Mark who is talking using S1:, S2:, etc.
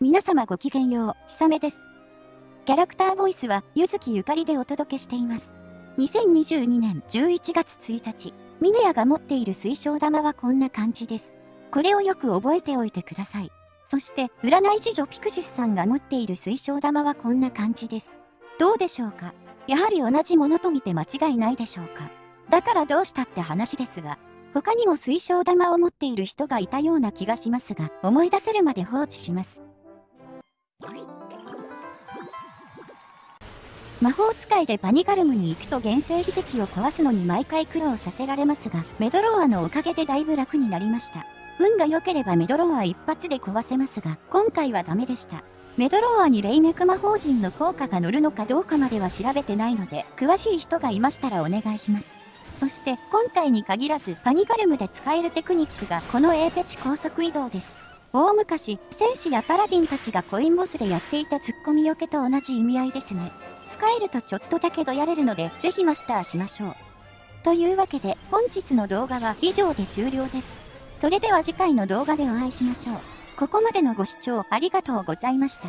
S1: 皆様ごきげんよう、ひさめです。キャラクターボイスは、ゆずきゆかりでお届けしています。2022年11月1日、ミネヤが持っている水晶玉はこんな感じです。これをよく覚えておいてください。そして、占い師女ピクシスさんが持っている水晶玉はこんな感じです。どうでしょうか？やはり同じものと見て間違いないでしょうか？だからどうしたって話ですが、他にも水晶玉を持っている人がいたような気がしますが、思い出せるまで放置します。魔法使いでパニガルムに行くと原生秘跡を壊すのに毎回苦労させられますが、メドローアのおかげでだいぶ楽になりました。運が良ければメドローア一発で壊せますが、今回はダメでした。メドローアに霊脈魔法陣の効果が乗るのかどうかまでは調べてないので、詳しい人がいましたらお願いします。そして今回に限らずパニガルムで使えるテクニックがこのエーペチ高速移動です。大昔、戦士やパラディンたちがコインボスでやっていたツッコミよけと同じ意味合いですね。使えるとちょっとだけどやれるので、ぜひマスターしましょう。というわけで、本日の動画は以上で終了です。それでは次回の動画でお会いしましょう。ここまでのご視聴ありがとうございました。